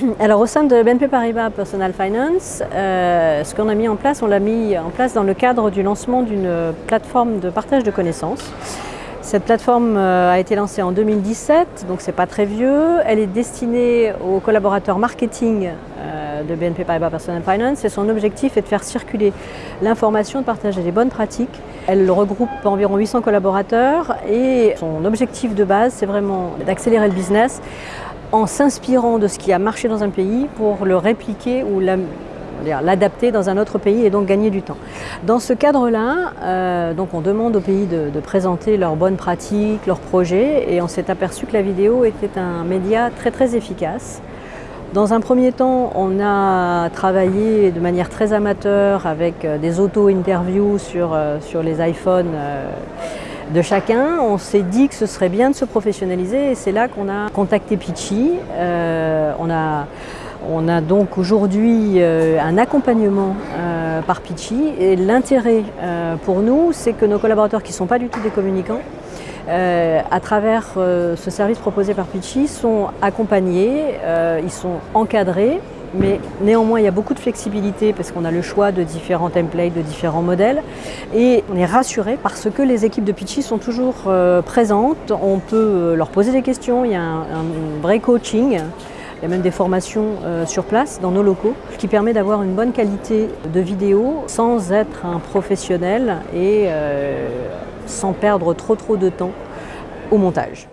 Alors au sein de BNP Paribas Personal Finance, euh, ce qu'on a mis en place, on l'a mis en place dans le cadre du lancement d'une plateforme de partage de connaissances. Cette plateforme euh, a été lancée en 2017, donc c'est pas très vieux. Elle est destinée aux collaborateurs marketing euh, de BNP Paribas Personal Finance et son objectif est de faire circuler l'information, de partager les bonnes pratiques. Elle regroupe environ 800 collaborateurs et son objectif de base, c'est vraiment d'accélérer le business en s'inspirant de ce qui a marché dans un pays pour le répliquer ou l'adapter dans un autre pays et donc gagner du temps. Dans ce cadre-là, euh, donc on demande aux pays de, présenter leurs bonnes pratiques, leurs projets et on s'est aperçu que la vidéo était un média très très efficace. Dans un premier temps, on a travaillé de manière très amateur avec euh, des auto-interviews sur, euh, sur les iPhones de chacun. On s'est dit que ce serait bien de se professionnaliser et c'est là qu'on a contacté Pitchy. Euh, on, a, on a donc aujourd'hui euh, un accompagnement euh, par Pitchy et l'intérêt pour nous, c'est que nos collaborateurs qui ne sont pas du tout des communicants, à travers ce service proposé par Pitchy, sont accompagnés, ils sont encadrés mais néanmoins il y a beaucoup de flexibilité parce qu'on a le choix de différents templates, de différents modèles. Et on est rassuré parce que les équipes de Pitchy sont toujours euh, présentes, on peut euh, leur poser des questions, il y a un, vrai coaching, il y a même des formations euh, sur place dans nos locaux, qui permet d'avoir une bonne qualité de vidéo sans être un professionnel et sans perdre trop trop de temps au montage.